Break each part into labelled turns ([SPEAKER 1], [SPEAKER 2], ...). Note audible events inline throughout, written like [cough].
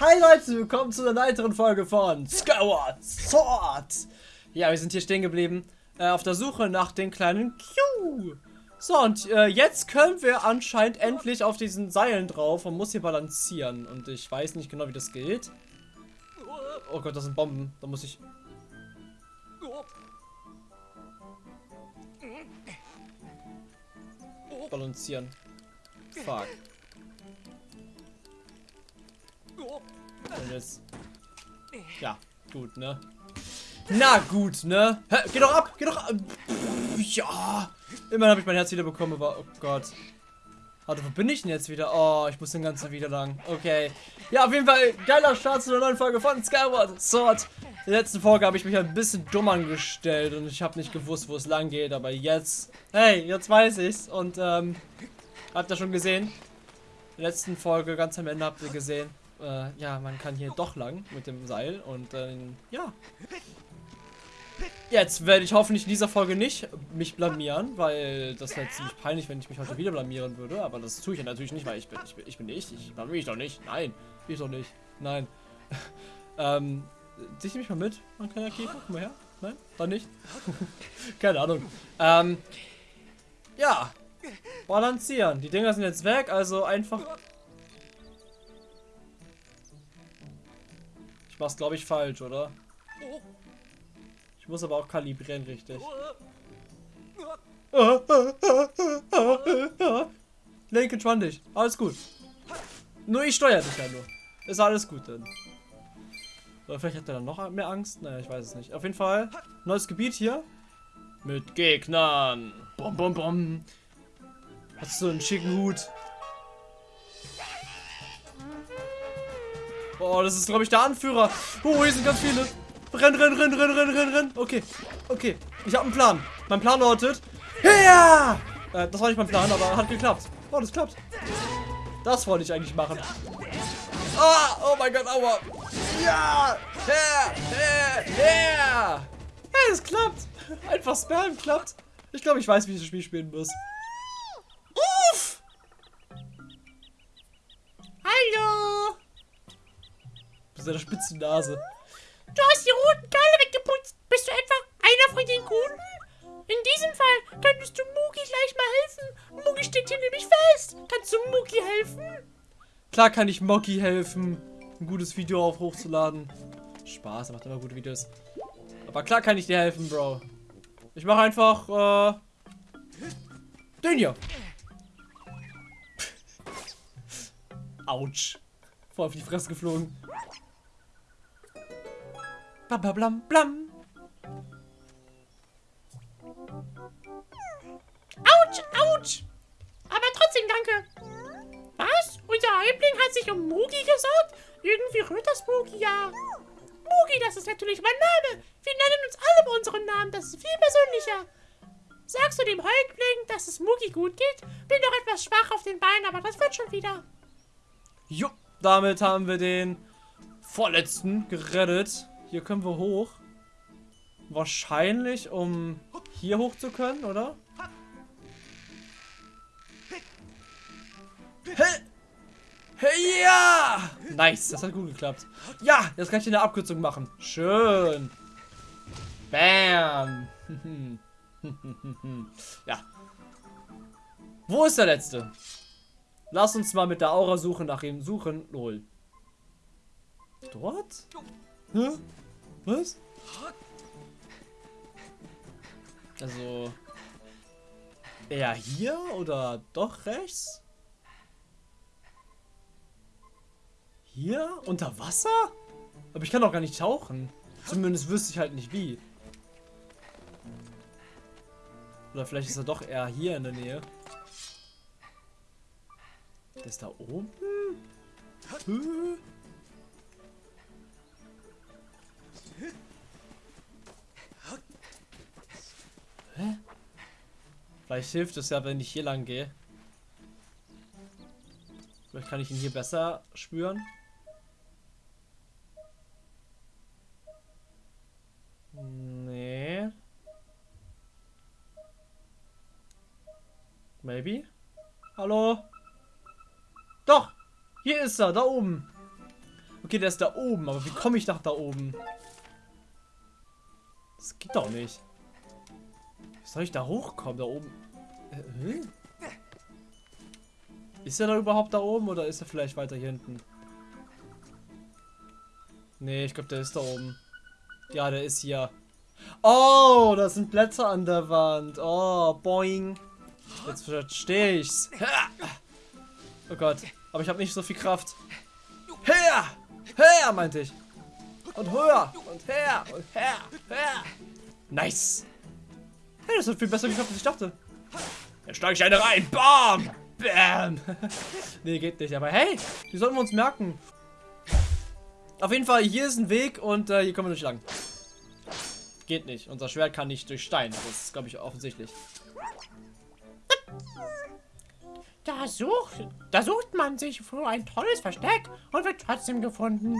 [SPEAKER 1] Hi Leute, willkommen zu einer weiteren Folge von Skyward Sword. Ja, wir sind hier stehen geblieben, äh, auf der Suche nach den kleinen Q. So, und äh, jetzt können wir anscheinend endlich auf diesen Seilen drauf und muss hier balancieren. Und ich weiß nicht genau, wie das geht. Oh Gott, das sind Bomben. Da muss ich... Balancieren. Fuck. Und jetzt... Ja, gut, ne? Na gut, ne? Hä, geh doch ab, geh doch ab. Ja. Immerhin habe ich mein Herz wieder bekommen, aber oh Gott. Warte, wo bin ich denn jetzt wieder? Oh, ich muss den ganzen wieder lang. Okay. Ja, auf jeden Fall geiler Start zu einer neuen Folge von Skyward Sword. In der letzten Folge habe ich mich ein bisschen dumm angestellt und ich habe nicht gewusst, wo es lang geht. Aber jetzt, hey, jetzt weiß ich's. Und, ähm, habt ihr schon gesehen? In der letzten Folge, ganz am Ende habt ihr gesehen, äh, ja, man kann hier doch lang mit dem Seil. Und, äh, ja, Jetzt werde ich hoffentlich in dieser Folge nicht mich blamieren, weil das wäre ziemlich peinlich, wenn ich mich heute wieder blamieren würde. Aber das tue ich ja natürlich nicht, weil ich bin, ich bin, ich bin ich. Ich blamiere mich doch nicht. Nein, ich doch nicht. Nein. [laughs] ähm, dich mich mal mit, mein kleiner Käfer. Komm mal her. Nein, dann nicht. [laughs] Keine Ahnung. Ähm, ja. Balancieren. Die Dinger sind jetzt weg, also einfach... Ich mach's, glaube ich, falsch, oder? Ich muss aber auch kalibrieren, richtig. Lenk entspann dich. Alles gut. Nur ich steuere dich ja nur. Ist alles gut dann. Oder vielleicht hat er dann noch mehr Angst? Naja, ich weiß es nicht. Auf jeden Fall. Neues Gebiet hier. Mit Gegnern. Bom, bom, bom. Hast du einen schicken Hut? Oh, das ist, glaube ich, der Anführer. Oh, hier sind ganz viele. Renn, renn, renn, renn, renn, renn, renn. Okay, okay. Ich habe einen Plan. Mein Plan lautet... Ja! Äh, das war nicht mein Plan, aber hat geklappt. Oh, das klappt. Das wollte ich eigentlich machen. Ah, oh mein Gott, aua. Ja! Her, her, her! Hey, es klappt. Einfach spammen klappt. Ich glaube, ich weiß, wie ich das Spiel spielen muss. Uff! Hallo! Mit seiner spitzen Nase.
[SPEAKER 2] Du hast die roten Kerle weggeputzt. Bist du etwa einer von den Guten? In diesem Fall könntest du Mugi gleich mal helfen. Mugi steht hier nämlich fest. Kannst du Mugi helfen?
[SPEAKER 1] Klar kann ich Moki helfen, ein gutes Video auf hochzuladen. Spaß, er macht immer gute Videos. Aber klar kann ich dir helfen, Bro. Ich mache einfach, äh, den hier. Autsch. Voll auf die Fresse geflogen. Blam, blam, blam, blam.
[SPEAKER 2] Autsch, Autsch. Aber trotzdem danke. Was? Unser Häuptling hat sich um Mugi gesorgt? Irgendwie rührt das Mugi ja. Mugi, das ist natürlich mein Name. Wir nennen uns alle bei unseren Namen. Das ist viel persönlicher. Sagst du dem Häuptling, dass es Mugi gut geht? Bin doch etwas schwach auf den Beinen, aber das wird schon wieder.
[SPEAKER 1] Jo, damit haben wir den vorletzten gerettet. Hier können wir hoch. Wahrscheinlich, um hier hoch zu können, oder? Hey! Hey, ja! Nice, das hat gut geklappt. Ja, jetzt kann ich eine Abkürzung machen. Schön. Bam. [laughs] ja. Wo ist der letzte? Lass uns mal mit der Aura-Suche nach ihm suchen. Lol. Dort? Hä? Was? Also... Eher hier oder doch rechts? Hier? Unter Wasser? Aber ich kann doch gar nicht tauchen. Zumindest wüsste ich halt nicht wie. Oder vielleicht ist er doch eher hier in der Nähe. Der ist da oben? Hä? Hä? Vielleicht hilft es ja, wenn ich hier lang gehe. Vielleicht kann ich ihn hier besser spüren. Nee. Maybe? Hallo? Doch! Hier ist er, da oben. Okay, der ist da oben, aber wie komme ich nach da oben? Das geht doch nicht. Wie soll ich da hochkommen, da oben? Äh, ist er da überhaupt da oben oder ist er vielleicht weiter hier hinten? Nee, ich glaube, der ist da oben. Ja, der ist hier. Oh, da sind Blätter an der Wand. Oh, boing. Jetzt verstehe ich's. Oh Gott, aber ich habe nicht so viel Kraft. Her! Her, meinte ich. Und höher und her und her, her. Nice. Hey, das hat viel besser geklappt, als ich dachte. Jetzt steige ich eine rein. Bam! Bam! [laughs] nee, geht nicht. Aber hey, die sollten wir uns merken. Auf jeden Fall, hier ist ein Weg und äh, hier kommen wir nicht lang. Geht nicht. Unser Schwert kann nicht durch Stein. Das ist, glaube ich, offensichtlich.
[SPEAKER 2] Da sucht, da sucht man sich für ein tolles Versteck und wird trotzdem gefunden.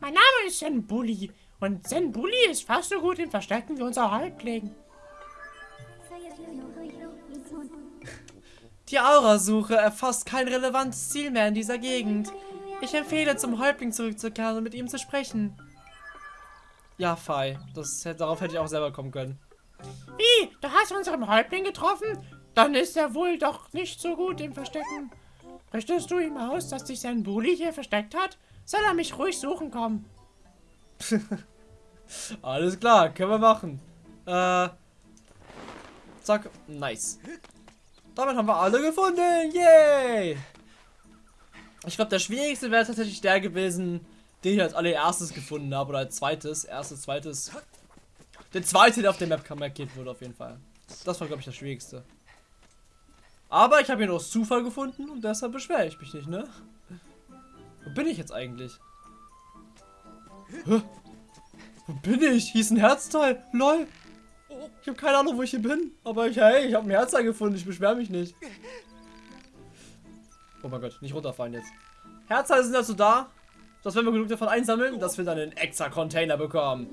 [SPEAKER 2] Mein Name ist Zen Bully und Zen Bully ist fast so gut im Verstecken wie unser Häuptling.
[SPEAKER 1] Die Aurasuche erfasst kein relevantes Ziel mehr in dieser Gegend. Ich empfehle, zum Häuptling zurückzukehren und mit ihm zu sprechen. Ja, Fei. Das, darauf hätte ich auch selber kommen können.
[SPEAKER 2] Wie? Du hast unseren Häuptling getroffen? Dann ist er wohl doch nicht so gut im Verstecken. Richtest du ihm aus, dass sich sein Bully hier versteckt hat? Soll er mich ruhig suchen kommen? [laughs]
[SPEAKER 1] Alles klar, können wir machen. Äh. Zack, nice. Damit haben wir alle gefunden. Yay! Ich glaube, der schwierigste wäre tatsächlich der gewesen, den ich als allererstes gefunden habe. Oder als zweites. Erstes, zweites. Der zweite, der auf der Map markiert wurde, auf jeden Fall. Das war, glaube ich, das schwierigste. Aber ich habe ihn aus Zufall gefunden und deshalb beschwere ich mich nicht, ne? Wo bin ich jetzt eigentlich? Hä? Wo bin ich? Hier ist ein Herzteil. Lol. Ich habe keine Ahnung, wo ich hier bin. Aber ich, hey, ich habe ein Herzteil gefunden. Ich beschwere mich nicht. Oh mein Gott, nicht runterfallen jetzt. Herzteile sind dazu da, dass wenn wir genug davon einsammeln, dass wir dann einen extra Container bekommen.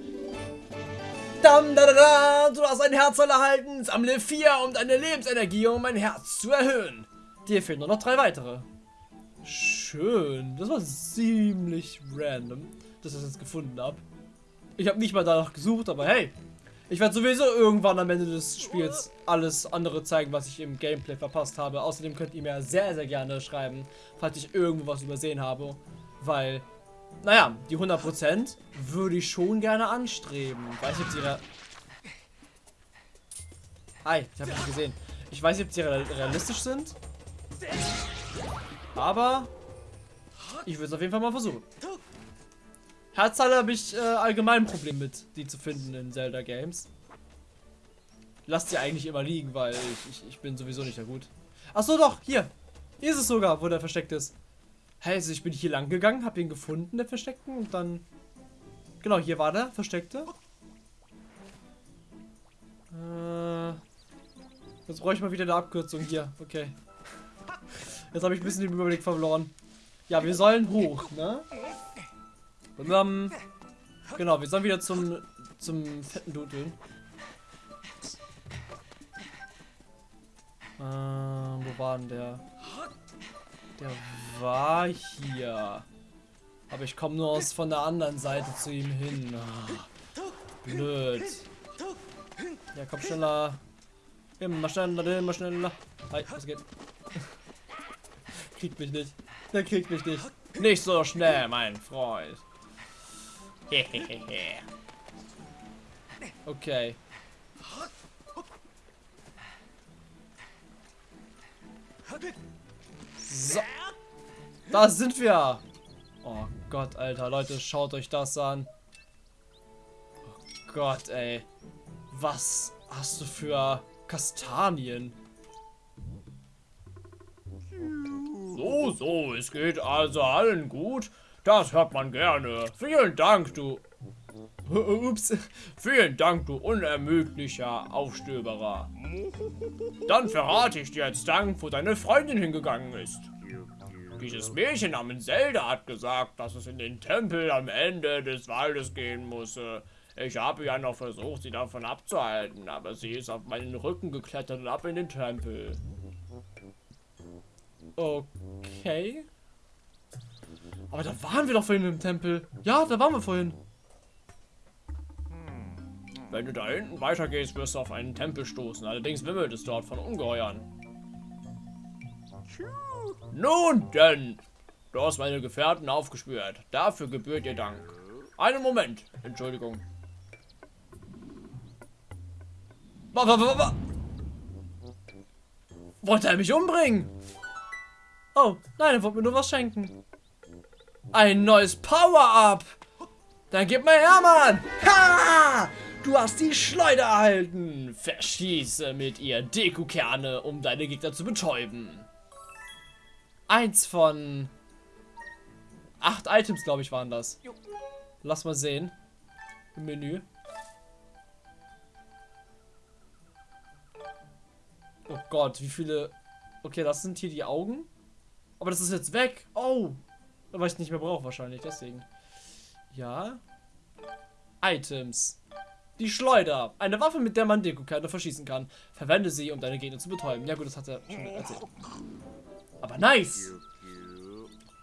[SPEAKER 1] Dam, da, da, da, du hast ein Herzteil erhalten. Sammle vier, um deine Lebensenergie um mein Herz zu erhöhen. Dir fehlen nur noch drei weitere. Schön. Das war ziemlich random, dass ich das jetzt gefunden habe. Ich habe nicht mal danach gesucht, aber hey, ich werde sowieso irgendwann am Ende des Spiels alles andere zeigen, was ich im Gameplay verpasst habe. Außerdem könnt ihr mir sehr, sehr gerne schreiben, falls ich irgendwo was übersehen habe. Weil, naja, die 100% würde ich schon gerne anstreben. Weiß nicht, ob sie... Hi, ich habe dich gesehen. Ich weiß nicht, ob sie realistisch sind. Aber ich würde es auf jeden Fall mal versuchen. Herzteile habe ich äh, allgemein ein Problem mit, die zu finden in Zelda Games. Lasst sie eigentlich immer liegen, weil ich, ich, ich bin sowieso nicht da gut. Achso, doch, hier. Hier ist es sogar, wo der versteckt ist. Hey, also ich bin hier lang gegangen, habe ihn gefunden, der versteckten, und dann... Genau, hier war der versteckte. Äh, jetzt brauche ich mal wieder eine Abkürzung hier. Okay. Jetzt habe ich ein bisschen den Überblick verloren. Ja, wir sollen hoch, ne? Um, genau, wir sollen wieder zum, zum fetten Dudeln. Äh, wo war denn der? Der war hier. Aber ich komme nur aus von der anderen Seite zu ihm hin. Oh, blöd. Ja, komm schneller. Immer schneller, immer schneller. Hi, was geht? [laughs] kriegt mich nicht. Der kriegt mich nicht. Nicht so schnell, mein Freund. [laughs] okay. So. Da sind wir. Oh Gott, Alter. Leute, schaut euch das an. Oh Gott, ey. Was hast du für Kastanien? So, so, es geht also allen gut. Das hört man gerne. Vielen Dank, du... [laughs] Ups. Vielen Dank, du unermüdlicher Aufstöberer. Dann verrate ich dir jetzt Dank, wo deine Freundin hingegangen ist. Dieses Mädchen namens Zelda hat gesagt, dass es in den Tempel am Ende des Waldes gehen musse. Ich habe ja noch versucht, sie davon abzuhalten, aber sie ist auf meinen Rücken geklettert und ab in den Tempel. Okay. Aber da waren wir doch vorhin im Tempel. Ja, da waren wir vorhin. Wenn du da hinten weitergehst, wirst du auf einen Tempel stoßen. Allerdings wimmelt es dort von Ungeheuern. Nun denn, du hast meine Gefährten aufgespürt. Dafür gebührt dir Dank. Einen Moment, Entschuldigung. Wollte er mich umbringen? Oh, nein, er wollte mir nur was schenken. Ein neues Power-Up. Dann gib mal her, Mann. Ha! Du hast die Schleuder erhalten. Verschieße mit ihr Deko-Kerne, um deine Gegner zu betäuben. Eins von... Acht Items, glaube ich, waren das. Lass mal sehen. Im Menü. Oh Gott, wie viele... Okay, das sind hier die Augen. Aber das ist jetzt weg. Oh. Weil ich es nicht mehr brauche wahrscheinlich, deswegen. Ja. Items. Die Schleuder. Eine Waffe, mit der man Deko-Kerne verschießen kann. Verwende sie, um deine Gegner zu betäuben. Ja gut, das hat er schon erzählt. Aber nice.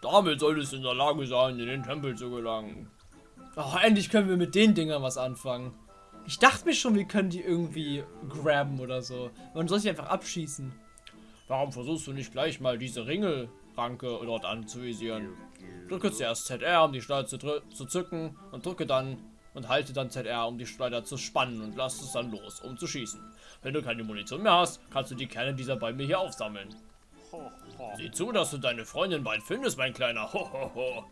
[SPEAKER 1] Damit solltest du in der Lage sein, in den Tempel zu gelangen. Oh, endlich können wir mit den Dingern was anfangen. Ich dachte mir schon, wir können die irgendwie graben oder so. Man soll sie einfach abschießen. Warum versuchst du nicht gleich mal diese Ringelranke dort anzuvisieren? Drücke zuerst ZR, um die Schleuder zu, zu zücken und drücke dann und halte dann ZR, um die Schleuder zu spannen und lass es dann los, um zu schießen. Wenn du keine Munition mehr hast, kannst du die Kerne dieser mir hier aufsammeln. Sieh zu, dass du deine Freundin bald findest, mein kleiner. Ho, ho, ho.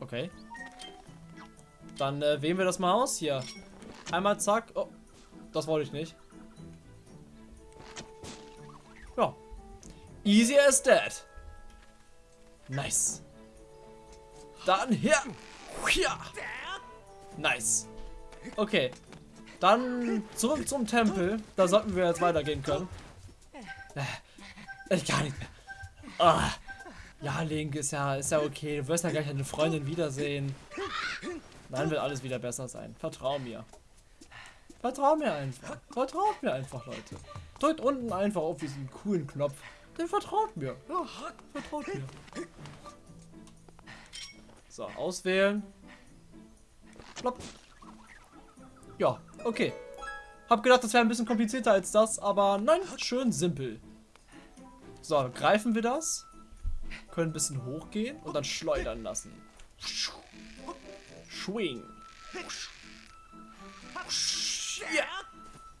[SPEAKER 1] Okay. Dann äh, wählen wir das mal aus hier. Einmal zack. Oh, das wollte ich nicht. Easy as that. Nice. Dann hier. Ja. Nice. Okay. Dann zurück zum Tempel. Da sollten wir jetzt weitergehen können. Äh, gar nicht mehr. Ah. Ja, Link, ist ja, ist ja okay. Du wirst ja gleich deine Freundin wiedersehen. Dann wird alles wieder besser sein. Vertrau mir. Vertrau mir einfach. Vertraut mir einfach, Leute. Drückt unten einfach auf diesen coolen Knopf. Dann vertraut mir. Ja, vertraut mir. So, auswählen. Plopp. Ja, okay. Hab gedacht, das wäre ein bisschen komplizierter als das, aber nein, schön simpel. So, greifen wir das. Können ein bisschen hochgehen und dann schleudern lassen. Schwing. Ja.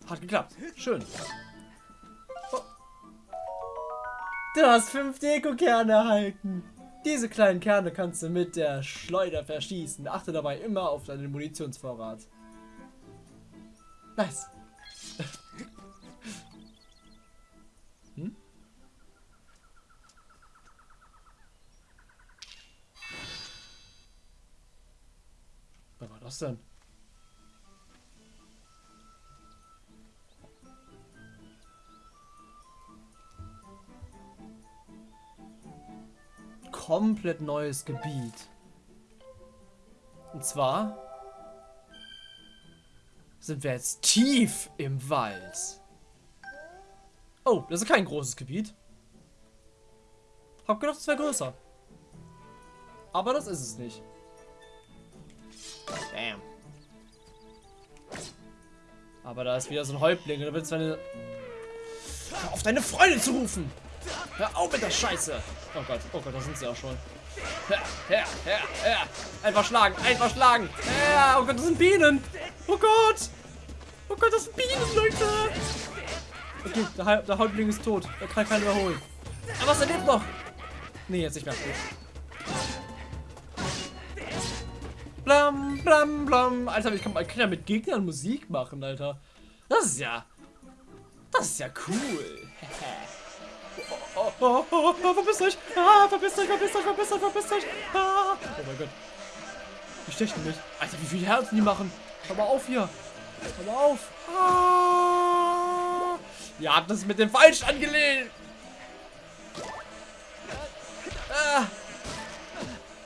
[SPEAKER 1] Hat geklappt. Schön. Du hast fünf Deko-Kerne erhalten. Diese kleinen Kerne kannst du mit der Schleuder verschießen. Achte dabei immer auf deinen Munitionsvorrat. Nice. [laughs] hm? Was war das denn? Komplett neues Gebiet. Und zwar sind wir jetzt tief im Wald. Oh, das ist kein großes Gebiet. Hab gedacht, es wäre größer. Aber das ist es nicht. Bam. Aber da ist wieder so ein Häuptling und da willst du deine... auf deine Freundin zu rufen! Hör auf mit der Scheiße! Oh Gott, oh Gott, da sind sie auch schon. Ja, ja, ja, ja. Einfach schlagen, einfach schlagen. Ja, oh Gott, das sind Bienen. Oh Gott. Oh Gott, das sind Bienen, Leute. Okay, der, der Häuptling ist tot. Er kann keinen überholen. Aber er lebt noch. Nee, jetzt nicht mehr. Blam, blam, blam. Alter, ich kann, ich kann ja mit Gegnern Musik machen, Alter. Das ist ja... Das ist ja cool. [laughs] Oh, oh, oh, oh, verpisst euch! Ah, verpisst euch, verpisst euch, verpisst euch, verpisst euch! Ah. Oh mein Gott. Die stechen mich. Alter, wie viele Herzen die machen. Hör mal auf hier. Hör mal auf. Ah. Ihr habt das mit dem Falsch angelegt. Ah.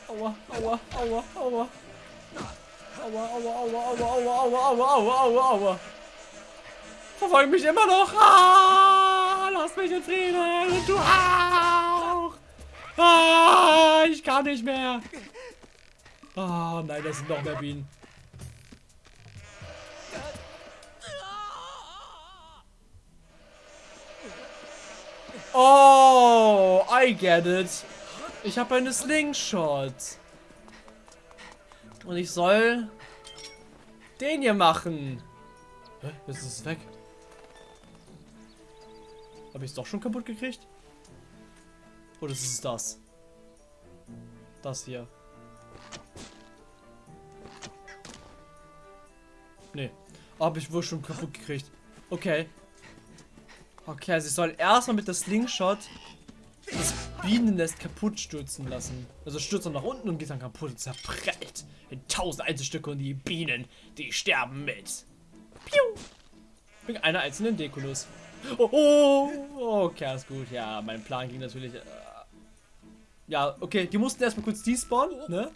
[SPEAKER 1] Aua, aua, aua, aua. Aua, aua, aua, aua, aua, aua, aua, aua, aua, aua. Verfolgen mich immer noch. Ah lass mich in Frieden und du auch. Ah, ich kann nicht mehr. Ah, nein, das sind noch mehr Bienen. Oh, I get it. Ich habe eine Slingshot. Und ich soll den hier machen. Hä? Jetzt ist es weg. Habe ich es doch schon kaputt gekriegt? Oder ist es das? Das hier. Nee. Habe ich wohl schon kaputt gekriegt. Okay. Okay, also ich soll erstmal mit der Slingshot das Bienennest kaputt stürzen lassen. Also stürzt dann nach unten und geht dann kaputt und zerprellt in tausend Einzelstücke und die Bienen, die sterben mit. Piu! Wegen einer einzelnen Dekulus. Oh, oh, okay, ist gut. Ja, mein Plan ging natürlich... Äh, ja, okay, die mussten erstmal kurz despawnen, ne?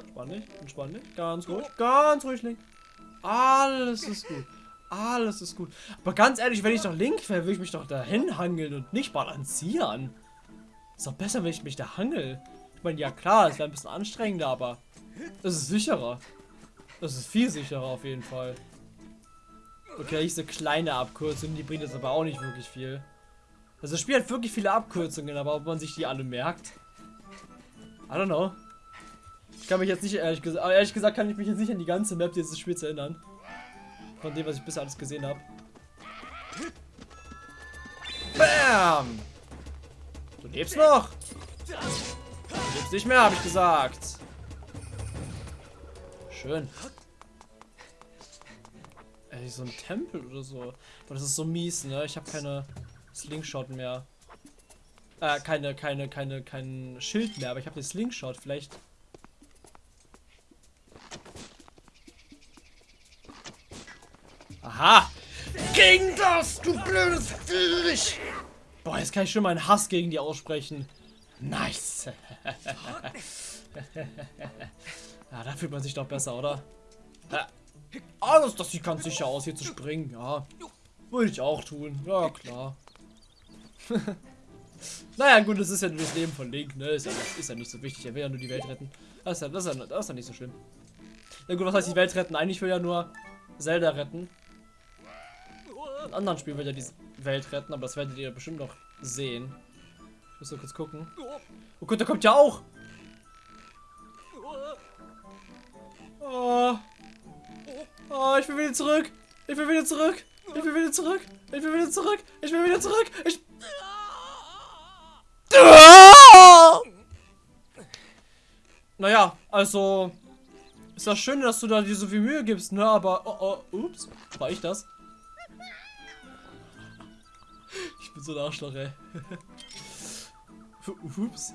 [SPEAKER 1] Entspann dich, entspann dich. Ganz ruhig, ganz ruhig, Link. Alles ist gut. Alles ist gut. Aber ganz ehrlich, wenn ich doch Link wäre, würde ich mich doch dahin hangeln und nicht balancieren. Ist doch besser, wenn ich mich da hangel. Ich meine, ja klar, es wäre ein bisschen anstrengender, aber es ist sicherer. Es ist viel sicherer auf jeden Fall. Okay, diese kleine Abkürzung, die bringt jetzt aber auch nicht wirklich viel. Also das Spiel hat wirklich viele Abkürzungen, aber ob man sich die alle merkt? I don't know. Ich kann mich jetzt nicht, ehrlich gesagt, ehrlich gesagt kann ich mich jetzt nicht an die ganze Map dieses Spiels erinnern. Von dem, was ich bisher alles gesehen habe. Bam! Du lebst noch! Du lebst nicht mehr, habe ich gesagt. Schön. Ey, so ein Tempel oder so. Aber das ist so mies, ne? Ich habe keine Slingshot mehr. Äh, keine, keine, keine, kein Schild mehr, aber ich habe den Slingshot. Vielleicht Aha! Gegen das, du blödes Viech! Boah, jetzt kann ich schon meinen Hass gegen die aussprechen. Nice! [laughs] ja, da fühlt man sich doch besser, oder? Ja. Alles, das sieht ganz sicher aus, hier zu springen. Ja, würde ich auch tun. Ja, klar. [laughs] naja, gut, das ist ja nur das Leben von Link, ne? Ist ja, ist ja nicht so wichtig. Er will ja nur die Welt retten. Das ist ja, das ist ja, das ist ja nicht so schlimm. Na gut, was heißt die Welt retten? Eigentlich will ja nur Zelda retten in anderen Spielen wird er die Welt retten, aber das werdet ihr bestimmt noch sehen. Ich muss nur kurz gucken. Oh Gott, der kommt ja auch! Oh. Oh, ich will wieder zurück! Ich will wieder zurück! Ich will wieder zurück! Ich will wieder zurück! Ich will wieder zurück! Ich... Naja, also... Ist das schön, dass du da dir so viel Mühe gibst, ne? Aber... Oh, oh, ups. War ich das? Ich bin so ein Arschloch, ey. [laughs] Ups.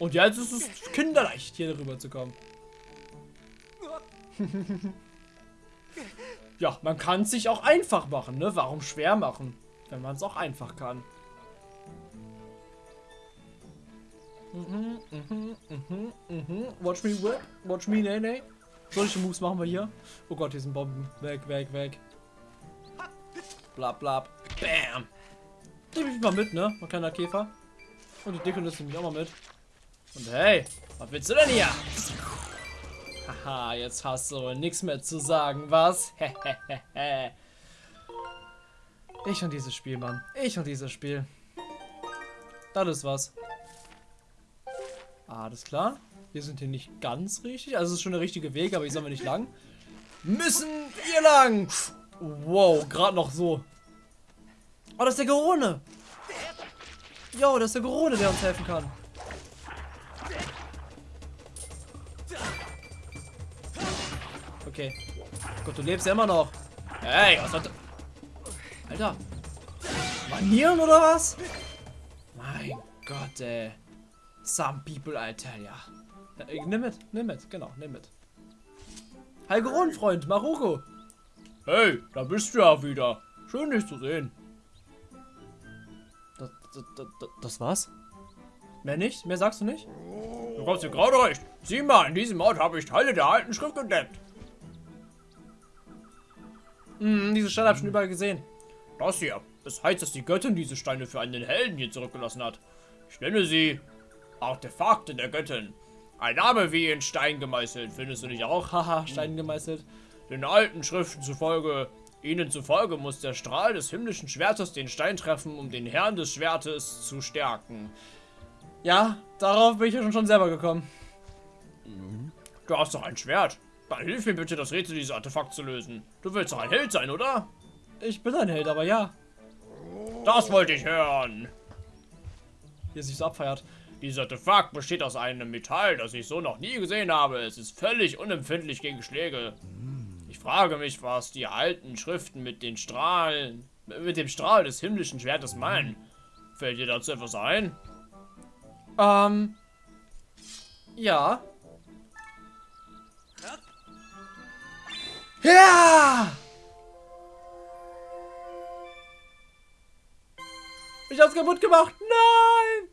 [SPEAKER 1] Und jetzt ist es kinderleicht, hier rüber zu kommen. [laughs] ja, man kann es sich auch einfach machen, ne? Warum schwer machen, wenn man es auch einfach kann? Watch me whip. Watch me, nee, nee. Solche Moves machen wir hier. Oh Gott, hier sind Bomben. Weg, weg, weg. Blab, blab. Bam. Nehme ich mal mit, ne? Mein kleiner Käfer. Und die Dicke nehme ich auch mal mit. Und hey, was willst du denn hier? Haha, jetzt hast du nichts mehr zu sagen, was? [laughs] ich und dieses Spiel, Mann. Ich und dieses Spiel. Das ist was. Alles klar. Wir sind hier nicht ganz richtig. Also es ist schon der richtige Weg, aber hier sind wir nicht lang. Müssen wir lang! Wow, gerade noch so. Oh, das ist der Gerone. Jo, das ist der Gerone, der uns helfen kann. Okay. Gott, du lebst ja immer noch. Hey, was hat... Alter. Manieren oder was? Mein Gott, ey. Some people, I tell ya. Äh, nimm mit, nimm mit, genau, nimm mit. Hi Freund, Maroko. Hey, da bist du ja wieder. Schön, dich zu sehen. Das, das, das, das war's? Mehr nicht? Mehr sagst du nicht?
[SPEAKER 3] Du kommst hier gerade recht. Sieh mal, in diesem Ort habe ich Teile der alten Schrift entdeckt.
[SPEAKER 1] Hm, diese Steine habe ich schon überall gesehen. Das hier. Es heißt, dass die Göttin diese Steine für einen Helden hier zurückgelassen hat. Ich nenne sie Artefakte der Göttin. Ein Name wie in Stein gemeißelt. Findest du nicht auch? [laughs] Haha, Stein gemeißelt. Den alten Schriften zufolge, ihnen zufolge muss der Strahl des himmlischen Schwertes den Stein treffen, um den Herrn des Schwertes zu stärken. Ja, darauf bin ich ja schon selber gekommen. Du hast doch ein Schwert. Dann hilf mir bitte, das Rätsel dieses Artefakt zu lösen. Du willst doch ein Held sein, oder? Ich bin ein Held, aber ja. Das wollte ich hören. Hier sich so abfeiert. Dieses Artefakt besteht aus einem Metall, das ich so noch nie gesehen habe. Es ist völlig unempfindlich gegen Schläge. Ich frage mich, was die alten Schriften mit den Strahlen, mit dem Strahl des himmlischen Schwertes meinen. Fällt dir dazu etwas ein? Ähm. Ja. Ja! Ich hab's kaputt gemacht. Nein!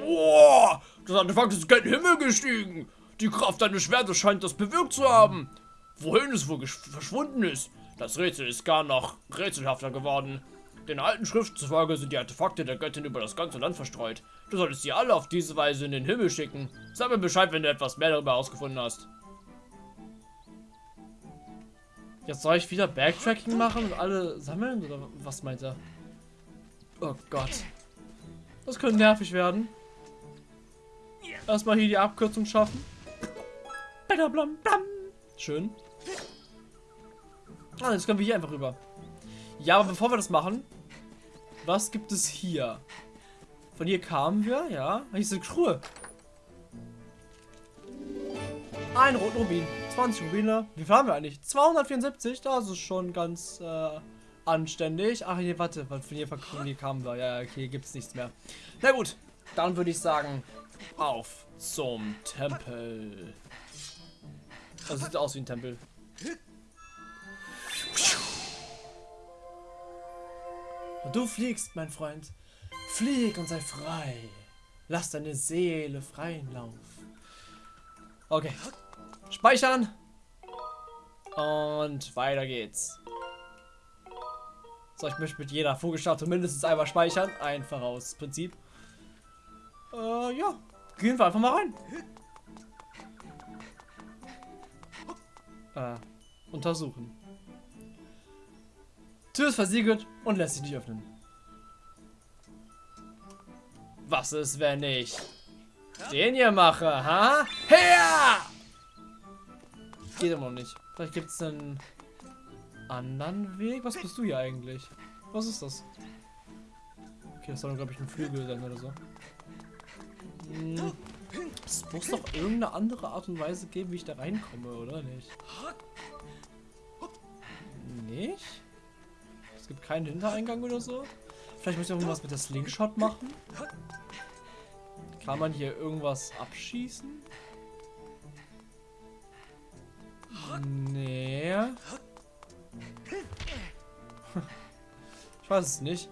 [SPEAKER 1] Boah, das Artefakt ist in den Himmel gestiegen. Die Kraft deines Schwertes scheint das bewirkt zu haben. Wohin es wohl verschwunden ist, das Rätsel ist gar noch rätselhafter geworden. Den alten Schriften zufolge sind die Artefakte der Göttin über das ganze Land verstreut. Du solltest sie alle auf diese Weise in den Himmel schicken. Sag mir Bescheid, wenn du etwas mehr darüber ausgefunden hast. Jetzt soll ich wieder Backtracking machen und alle sammeln? Oder was meint er? Oh Gott. Das könnte nervig werden. Erstmal hier die Abkürzung schaffen. Schön. Ah, jetzt können wir hier einfach rüber. Ja, aber bevor wir das machen, was gibt es hier? Von hier kamen wir, ja. Hier ist eine Truhe. Ein roten Rubin. 20 Rubine. Wie viel haben wir eigentlich? 274. Das ist schon ganz äh, anständig. Ach, hier, warte. Von hier, von hier kamen wir. Ja, okay, gibt es nichts mehr. Na gut. Dann würde ich sagen, auf zum Tempel. Das sieht aus wie ein Tempel. Du fliegst, mein Freund. Flieg und sei frei. Lass deine Seele freien Lauf. Okay. Speichern. Und weiter geht's. So, ich möchte mit jeder Vogelstatue mindestens einmal speichern. Ein Vorausprinzip. Äh, ja. Gehen wir einfach mal rein. Äh, untersuchen. Tür ist versiegelt und lässt sich nicht öffnen. Was ist, wenn ich den hier mache, ha? Her! Geht immer noch nicht. Vielleicht gibt es einen anderen Weg. Was bist du hier eigentlich? Was ist das? Okay, das soll, glaube ich, ein Flügel sein oder so. Hm. Es muss doch irgendeine andere Art und Weise geben, wie ich da reinkomme, oder nicht? Nicht? Es gibt keinen Hintereingang oder so? Vielleicht muss ich irgendwas mit der Slingshot machen? Kann man hier irgendwas abschießen? Nee. Ich weiß es nicht.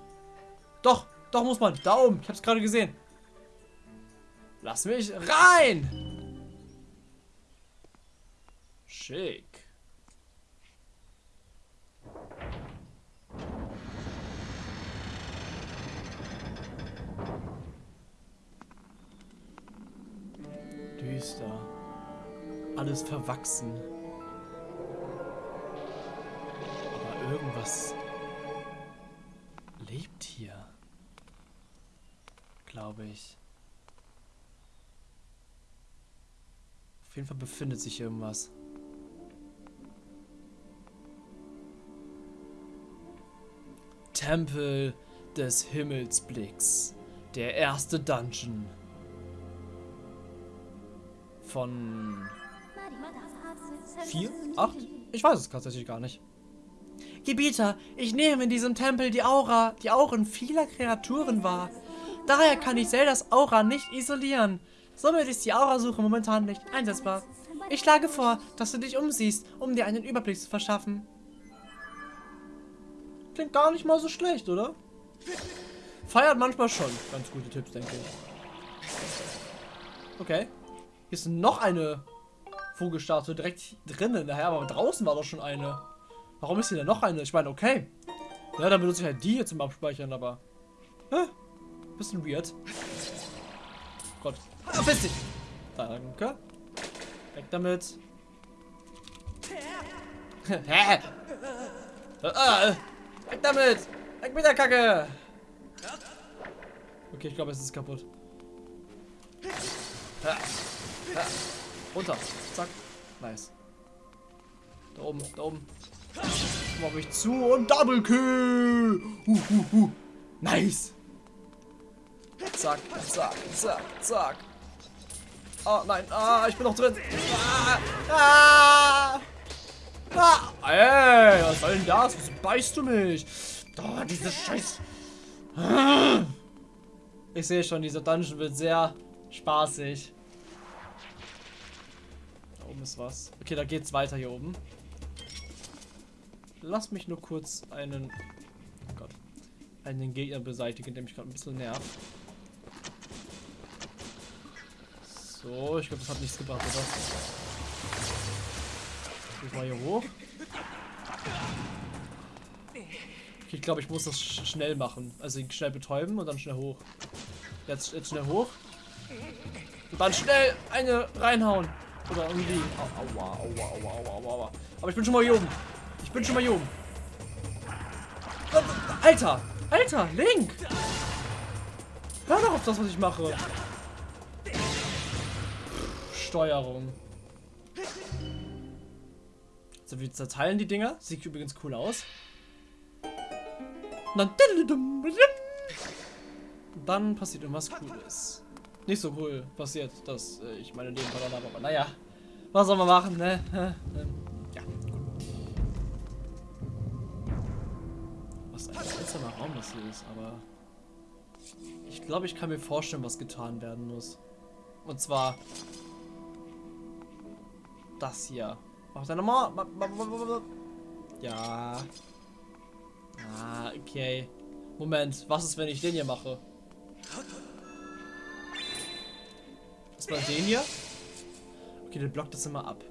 [SPEAKER 1] Doch, doch muss man. Da oben. Ich hab's gerade gesehen. Lass mich rein! Schick. Düster. Alles verwachsen. Aber irgendwas lebt hier. Glaube ich. Auf jeden Fall befindet sich irgendwas. Tempel des Himmelsblicks. Der erste Dungeon. Von... Vier? Acht? Ich weiß es tatsächlich gar nicht. Gebieter, ich nehme in diesem Tempel die Aura, die Auren vieler Kreaturen wahr. Daher kann ich Zeldas Aura nicht isolieren. Somit ist die Aurasuche momentan nicht einsetzbar. Ich schlage vor, dass du dich umsiehst, um dir einen Überblick zu verschaffen. Klingt gar nicht mal so schlecht, oder? Feiert manchmal schon ganz gute Tipps, denke ich. Okay. Hier ist noch eine Vogelstatue direkt drinnen. Naja, aber draußen war doch schon eine. Warum ist hier denn noch eine? Ich meine, okay. Ja, dann benutze ich halt die hier zum Abspeichern, aber... Hä? Bisschen weird. Gott. Ah, bist dich! Danke. Weg damit. [laughs] Hä? Ah, weg damit! Weg mit der Kacke! Okay, ich glaube, es ist kaputt. Ha, ha. Runter. Zack. Nice. Da oben, da oben. Mach ich zu und Double Kill. Uh, uh, uh. Nice. Zack, zack, zack, zack. Oh nein, ah, ich bin noch drin. Ah, ah, ah. Ey, was soll denn das? Wieso beißt du mich? Oh, diese Scheiß. Ich sehe schon, dieser Dungeon wird sehr spaßig. Oben ist was. Okay, da geht's weiter hier oben. Lass mich nur kurz einen... Oh Gott. Einen Gegner beseitigen, der mich gerade ein bisschen nervt. So, ich glaube, das hat nichts gebracht, oder? Ich mal hier hoch. Okay, ich glaube, ich muss das sch schnell machen. Also schnell betäuben und dann schnell hoch. Jetzt, jetzt schnell hoch. Und dann schnell eine reinhauen. Oder irgendwie. Aua, aua, aua, aua, aua, aua. Aber ich bin schon mal hier oben. Ich bin schon mal hier oben. Alter! Alter! Link! Hör doch auf das, was ich mache. Steuerung. So, wir zerteilen die Dinger. Sieht übrigens cool aus. Dann passiert irgendwas Cooles. Nicht so cool passiert, dass äh, ich meine Leben verloren habe, aber naja. Was soll man machen, ne? ja, Was ein seltsamer Raum das hier ist, aber... Ich glaube, ich kann mir vorstellen, was getan werden muss. Und zwar... Das hier. Mach deine Ma... Ja. Ah, okay. Moment, was ist, wenn ich den hier mache? War den hier? Okay, der blockt das immer ab.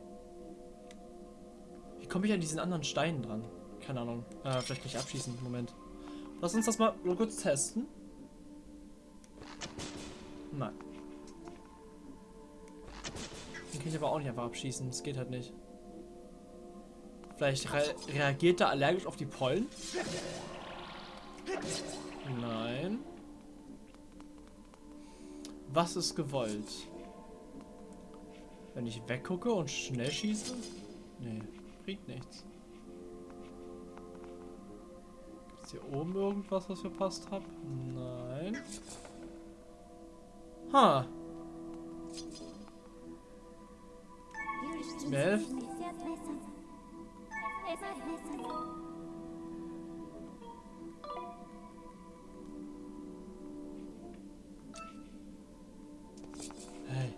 [SPEAKER 1] Wie komme ich an diesen anderen Steinen dran? Keine Ahnung. Äh, vielleicht nicht abschießen. Moment. Lass uns das mal kurz testen. Nein. Den kann ich aber auch nicht einfach abschießen. Das geht halt nicht. Vielleicht re reagiert er allergisch auf die Pollen? Nein. Was ist gewollt? Wenn ich weggucke und schnell schieße? Nee, bringt nichts. Ist hier oben irgendwas, was verpasst habe? Nein. Ha. Mir helfen? Hey.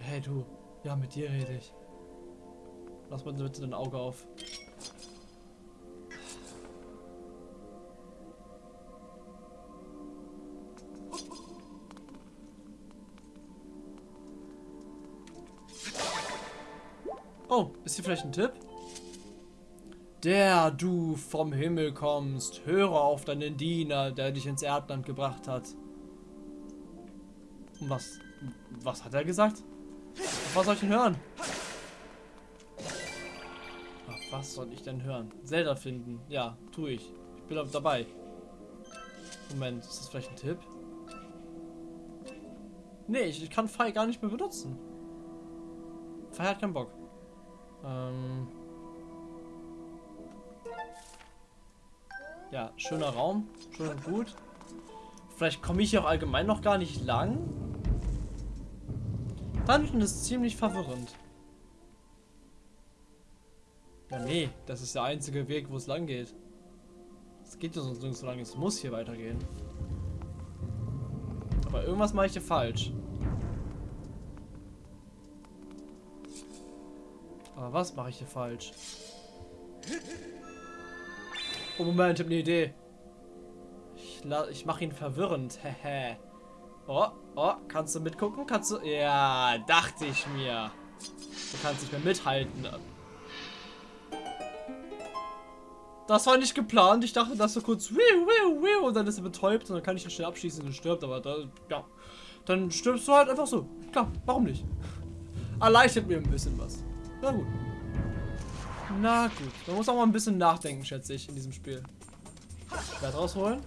[SPEAKER 1] Hey du. Ja, mit dir rede ich. Lass mal bitte dein Auge auf. Oh, ist hier vielleicht ein Tipp? Der du vom Himmel kommst, höre auf deinen Diener, der dich ins Erdland gebracht hat. Was, was hat er gesagt? Auf was soll ich denn hören? Ach, was soll ich denn hören? Zelda finden. Ja, tue ich. Ich bin dabei. Moment, ist das vielleicht ein Tipp? Nee, ich, ich kann Pfeil gar nicht mehr benutzen. Pfeil hat keinen Bock. Ähm... Ja, schöner Raum. Schön und gut. Vielleicht komme ich hier auch allgemein noch gar nicht lang. Dungeon ist ziemlich verwirrend. Ja, nee, das ist der einzige Weg, wo es lang geht. Es geht ja sonst nirgends so lang. Es muss hier weitergehen. Aber irgendwas mache ich hier falsch. Aber was mache ich hier falsch? Oh Moment, ich habe eine Idee. Ich, ich mache ihn verwirrend. [laughs] Hehe. oh, oh, kannst du mitgucken? Kannst du... Ja, dachte ich mir. Du kannst nicht mehr mithalten. Das war nicht geplant. Ich dachte, dass er kurz und dann ist er betäubt und dann kann ich ihn schnell abschießen und stirbt. Aber da, ja, dann stirbst du halt einfach so. Klar, warum nicht? Erleichtert mir ein bisschen was. Na gut. Na gut. Man muss auch mal ein bisschen nachdenken, schätze ich, in diesem Spiel. Schwert rausholen.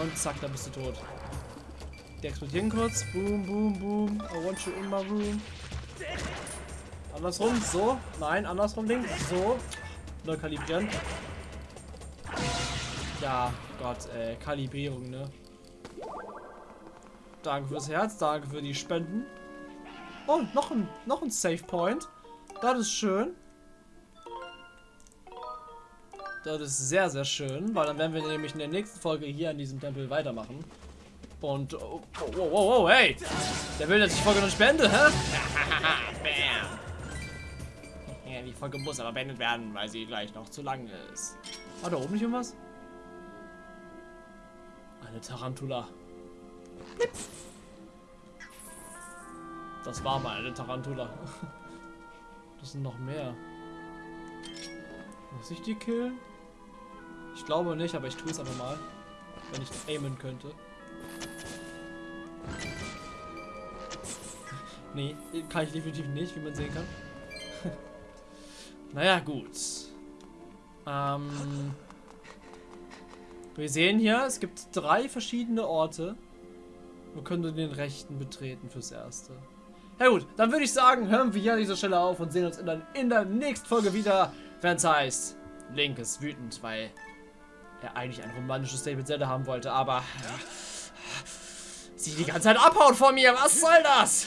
[SPEAKER 1] Und zack, da bist du tot. Die explodieren kurz. Boom, boom, boom. I want you in my room. Andersrum, so. Nein, andersrum, Ding. So. Neu kalibrieren. Ja, Gott, ey. Kalibrierung, ne? Danke fürs Herz, danke für die Spenden. Oh, noch ein, noch ein Save Point. Das ist schön. Das ist sehr, sehr schön, weil dann werden wir nämlich in der nächsten Folge hier an diesem Tempel weitermachen. Und, oh, oh, oh, oh, hey! Der will, dass ich die Folge noch nicht beende, hä? [laughs]
[SPEAKER 2] Bam. Ja, die Folge muss aber beendet werden, weil sie gleich noch zu lang ist.
[SPEAKER 1] War da oben nicht irgendwas? Eine Tarantula. Das war mal eine Tarantula. [laughs] Das sind noch mehr. Muss ich die killen? Ich glaube nicht, aber ich tue es einfach mal. Wenn ich aimen könnte. Nee, kann ich definitiv nicht, wie man sehen kann. [laughs] naja, gut. Ähm, wir sehen hier, es gibt drei verschiedene Orte. Wir können den rechten betreten fürs Erste. Ja gut, dann würde ich sagen, hören wir hier an dieser Stelle auf und sehen uns in der, in der nächsten Folge wieder, wenn es heißt, Link ist wütend, weil er eigentlich ein romantisches mit Zelda haben wollte, aber sie die ganze Zeit abhaut von mir. Was soll das?